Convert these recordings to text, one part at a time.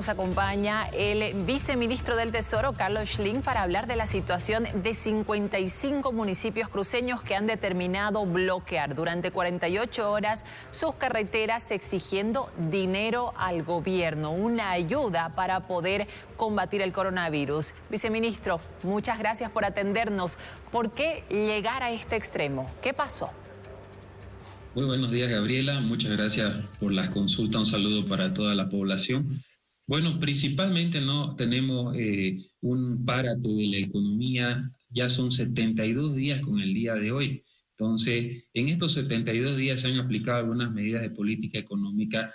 Nos acompaña el viceministro del Tesoro, Carlos Schling, para hablar de la situación de 55 municipios cruceños que han determinado bloquear durante 48 horas sus carreteras exigiendo dinero al gobierno, una ayuda para poder combatir el coronavirus. Viceministro, muchas gracias por atendernos. ¿Por qué llegar a este extremo? ¿Qué pasó? Muy buenos días, Gabriela. Muchas gracias por la consulta. Un saludo para toda la población. Bueno, principalmente no tenemos eh, un párate de la economía, ya son 72 días con el día de hoy. Entonces, en estos 72 días se han aplicado algunas medidas de política económica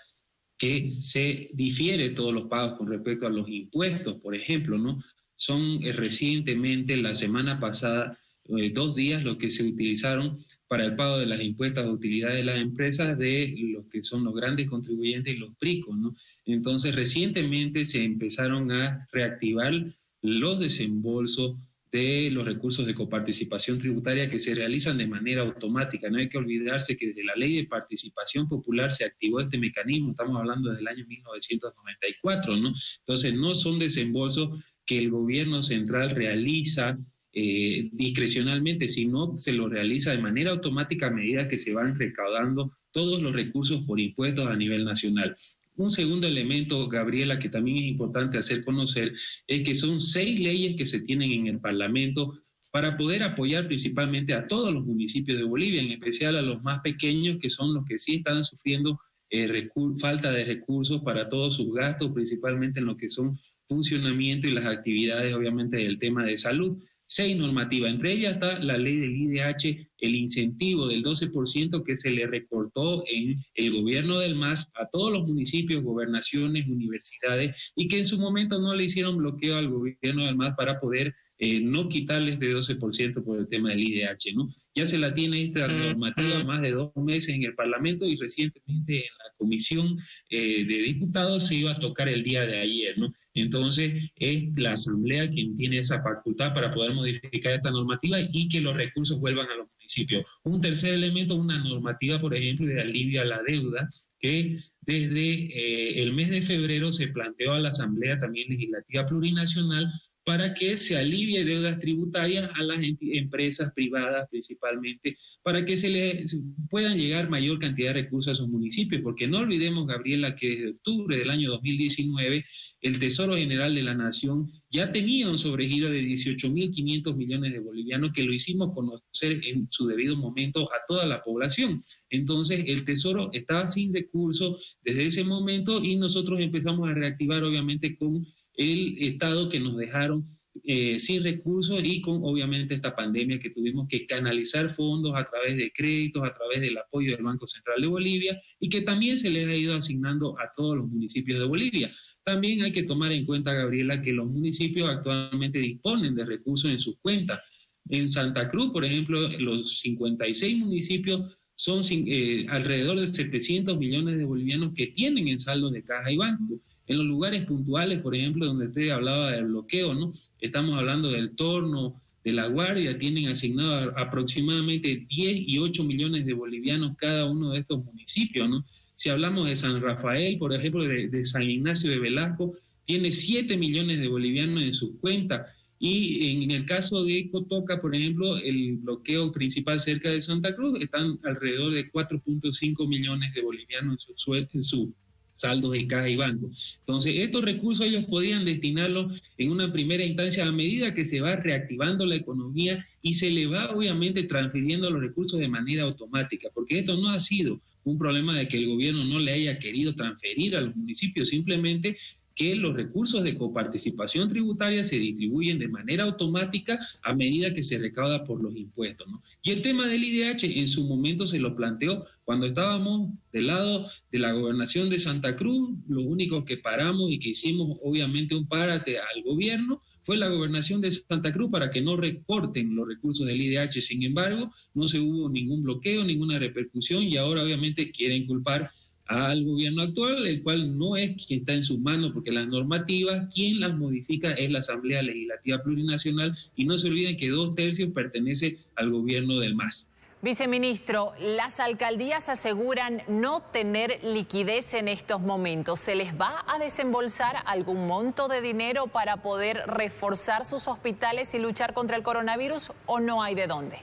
que se difiere todos los pagos con respecto a los impuestos, por ejemplo, ¿no? Son eh, recientemente, la semana pasada, eh, dos días los que se utilizaron para el pago de las impuestas de utilidades de las empresas de los que son los grandes contribuyentes y los PRICOS, ¿no? Entonces, recientemente se empezaron a reactivar los desembolsos de los recursos de coparticipación tributaria que se realizan de manera automática. No hay que olvidarse que desde la ley de participación popular se activó este mecanismo, estamos hablando del año 1994, ¿no? Entonces, no son desembolsos que el gobierno central realiza eh, discrecionalmente, sino se lo realiza de manera automática a medida que se van recaudando todos los recursos por impuestos a nivel nacional. Un segundo elemento, Gabriela, que también es importante hacer conocer, es que son seis leyes que se tienen en el Parlamento para poder apoyar principalmente a todos los municipios de Bolivia, en especial a los más pequeños, que son los que sí están sufriendo eh, falta de recursos para todos sus gastos, principalmente en lo que son funcionamiento y las actividades, obviamente, del tema de salud seis normativas. Entre ellas está la ley del IDH, el incentivo del 12% que se le recortó en el gobierno del MAS a todos los municipios, gobernaciones, universidades, y que en su momento no le hicieron bloqueo al gobierno del MAS para poder eh, no quitarles de 12% por el tema del IDH, ¿no? Ya se la tiene esta normativa más de dos meses en el Parlamento y recientemente en la Comisión eh, de Diputados se iba a tocar el día de ayer, ¿no? Entonces, es la Asamblea quien tiene esa facultad para poder modificar esta normativa y que los recursos vuelvan a los municipios. Un tercer elemento, una normativa, por ejemplo, de alivio a la deuda, que desde eh, el mes de febrero se planteó a la Asamblea también Legislativa Plurinacional para que se alivie deudas tributarias a las empresas privadas principalmente, para que se le puedan llegar mayor cantidad de recursos a sus municipios, porque no olvidemos, Gabriela, que desde octubre del año 2019 el Tesoro General de la Nación ya tenía un sobregiro de 18.500 millones de bolivianos que lo hicimos conocer en su debido momento a toda la población. Entonces, el Tesoro estaba sin recursos desde ese momento y nosotros empezamos a reactivar, obviamente, con el Estado que nos dejaron eh, sin recursos y con obviamente esta pandemia que tuvimos que canalizar fondos a través de créditos, a través del apoyo del Banco Central de Bolivia y que también se les ha ido asignando a todos los municipios de Bolivia. También hay que tomar en cuenta, Gabriela, que los municipios actualmente disponen de recursos en sus cuentas. En Santa Cruz, por ejemplo, los 56 municipios son eh, alrededor de 700 millones de bolivianos que tienen en saldo de caja y banco. En los lugares puntuales, por ejemplo, donde usted hablaba del bloqueo, ¿no? Estamos hablando del torno, de la guardia, tienen asignado aproximadamente 10 y 8 millones de bolivianos cada uno de estos municipios, ¿no? Si hablamos de San Rafael, por ejemplo, de, San Ignacio de Velasco, tiene 7 millones de bolivianos en sus cuentas. Y en el caso de Cotoca, por ejemplo, el bloqueo principal cerca de Santa Cruz, están alrededor de 4.5 millones de bolivianos en su, en su saldos de caja y banco. Entonces, estos recursos ellos podían destinarlos en una primera instancia a medida que se va reactivando la economía y se le va obviamente transfiriendo los recursos de manera automática, porque esto no ha sido un problema de que el gobierno no le haya querido transferir a los municipios, simplemente que los recursos de coparticipación tributaria se distribuyen de manera automática a medida que se recauda por los impuestos. Y el tema del IDH en su momento se lo planteó cuando estábamos del lado de la gobernación de Santa Cruz, lo único que paramos y que hicimos obviamente un párate al gobierno fue la gobernación de Santa Cruz para que no recorten los recursos del IDH. Sin embargo, no se hubo ningún bloqueo, ninguna repercusión y ahora obviamente quieren culpar al gobierno actual, el cual no es quien está en sus manos, porque las normativas, quien las modifica es la Asamblea Legislativa Plurinacional, y no se olviden que dos tercios pertenece al gobierno del MAS. Viceministro, las alcaldías aseguran no tener liquidez en estos momentos. ¿Se les va a desembolsar algún monto de dinero para poder reforzar sus hospitales y luchar contra el coronavirus o no hay de dónde?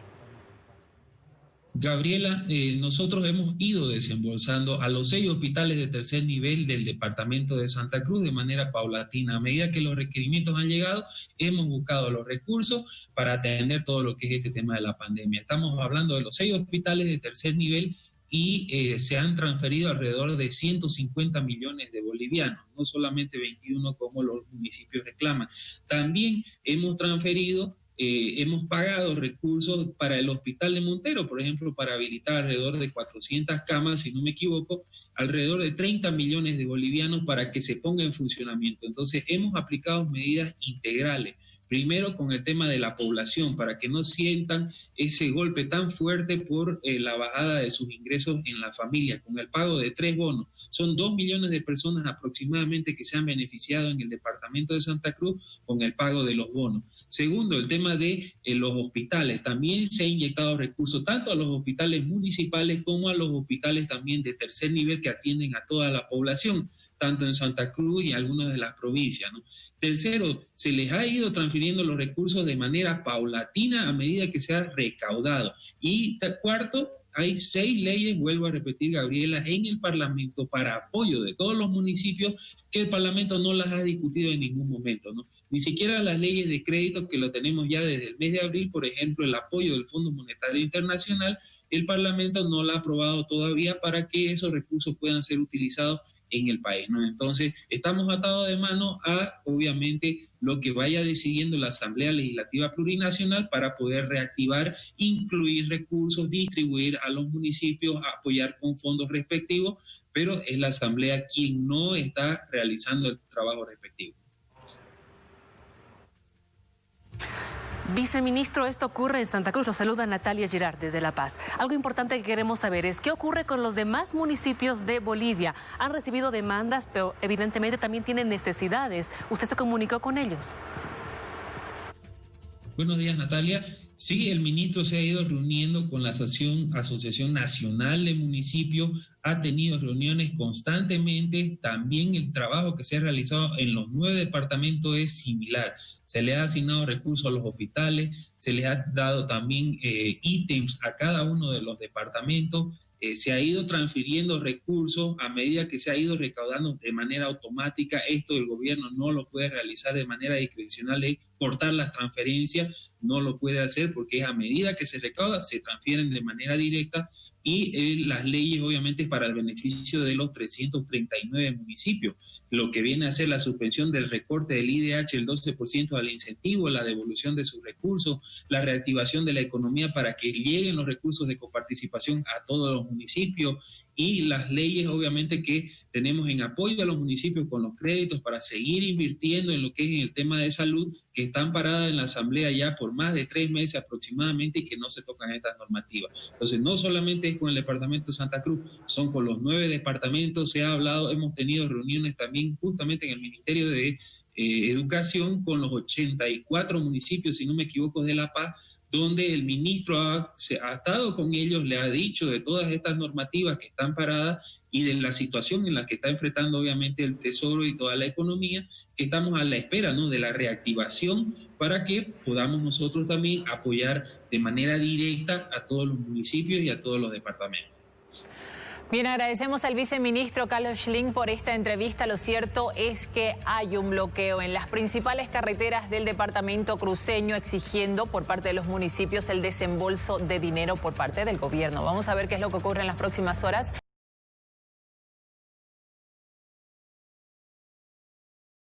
Gabriela, eh, nosotros hemos ido desembolsando a los seis hospitales de tercer nivel del departamento de Santa Cruz de manera paulatina. A medida que los requerimientos han llegado, hemos buscado los recursos para atender todo lo que es este tema de la pandemia. Estamos hablando de los seis hospitales de tercer nivel y eh, se han transferido alrededor de 150 millones de bolivianos, no solamente 21 como los municipios reclaman. También hemos transferido eh, hemos pagado recursos para el hospital de Montero, por ejemplo, para habilitar alrededor de 400 camas, si no me equivoco, alrededor de 30 millones de bolivianos para que se ponga en funcionamiento. Entonces, hemos aplicado medidas integrales. Primero con el tema de la población, para que no sientan ese golpe tan fuerte por eh, la bajada de sus ingresos en la familia, con el pago de tres bonos. Son dos millones de personas aproximadamente que se han beneficiado en el departamento de Santa Cruz con el pago de los bonos. Segundo, el tema de eh, los hospitales. También se ha inyectado recursos tanto a los hospitales municipales como a los hospitales también de tercer nivel que atienden a toda la población tanto en Santa Cruz y algunas de las provincias. Tercero, se les ha ido transfiriendo los recursos de manera paulatina a medida que se ha recaudado. Y cuarto, hay seis leyes, vuelvo a repetir, Gabriela, en el Parlamento para apoyo de todos los municipios que el Parlamento no las ha discutido en ningún momento, ¿no? Ni siquiera las leyes de crédito que lo tenemos ya desde el mes de abril, por ejemplo, el apoyo del Fondo Monetario Internacional, el Parlamento no lo ha aprobado todavía para que esos recursos puedan ser utilizados en el país. ¿no? Entonces, estamos atados de mano a, obviamente, lo que vaya decidiendo la Asamblea Legislativa Plurinacional para poder reactivar, incluir recursos, distribuir a los municipios, apoyar con fondos respectivos, pero es la Asamblea quien no está realizando el trabajo respectivo. Viceministro, esto ocurre en Santa Cruz. Lo saluda Natalia Girard desde La Paz. Algo importante que queremos saber es qué ocurre con los demás municipios de Bolivia. Han recibido demandas, pero evidentemente también tienen necesidades. ¿Usted se comunicó con ellos? Buenos días, Natalia. Sí, el ministro se ha ido reuniendo con la Asociación, Nacional de Municipios, ha tenido reuniones constantemente, también el trabajo que se ha realizado en los nueve departamentos es similar. Se le ha asignado recursos a los hospitales, se les ha dado también eh, ítems a cada uno de los departamentos, eh, se ha ido transfiriendo recursos a medida que se ha ido recaudando de manera automática. Esto el gobierno no lo puede realizar de manera discrecional, cortar las transferencias, no lo puede hacer porque es a medida que se recauda, se transfieren de manera directa y eh, las leyes obviamente para el beneficio de los 339 municipios, lo que viene a ser la suspensión del recorte del IDH, el 12% al incentivo, la devolución de sus recursos, la reactivación de la economía para que lleguen los recursos de coparticipación a todos los municipios, y las leyes obviamente que tenemos en apoyo a los municipios con los créditos para seguir invirtiendo en lo que es en el tema de salud, que están paradas en la Asamblea ya por más de tres meses aproximadamente y que no se tocan estas normativas. Entonces, no solamente es con el Departamento de Santa Cruz, son con los nueve departamentos, se ha hablado, hemos tenido reuniones también justamente en el Ministerio de eh, Educación con los 84 municipios, si no me equivoco, de La Paz, donde el ministro ha, se ha estado con ellos, le ha dicho de todas estas normativas que están paradas y de la situación en la que está enfrentando obviamente el Tesoro y toda la economía, que estamos a la espera ¿no? de la reactivación para que podamos nosotros también apoyar de manera directa a todos los municipios y a todos los departamentos. Bien, agradecemos al viceministro Carlos Schling por esta entrevista. Lo cierto es que hay un bloqueo en las principales carreteras del departamento cruceño exigiendo por parte de los municipios el desembolso de dinero por parte del gobierno. Vamos a ver qué es lo que ocurre en las próximas horas.